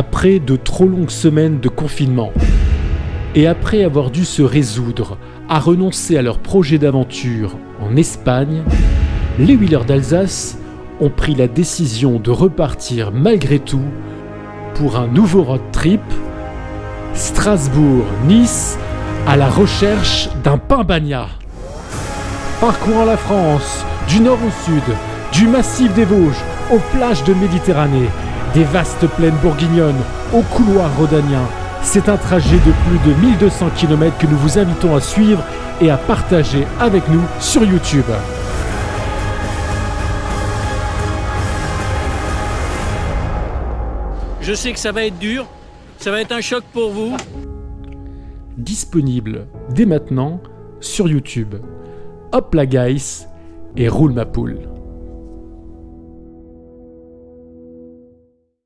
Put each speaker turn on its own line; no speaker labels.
après de trop longues semaines de confinement. Et après avoir dû se résoudre à renoncer à leur projet d'aventure en Espagne, les Wheelers d'Alsace ont pris la décision de repartir malgré tout pour un nouveau road trip Strasbourg-Nice à la recherche d'un pain bagna. Parcourant la France, du nord au sud, du massif des Vosges aux plages de Méditerranée, des vastes plaines bourguignonnes aux couloirs rhodaniens, c'est un trajet de plus de 1200 km que nous vous invitons à suivre et à partager avec nous sur YouTube.
Je sais que ça va être dur, ça va être un choc pour vous.
Disponible dès maintenant sur YouTube. Hop la guys et roule ma poule.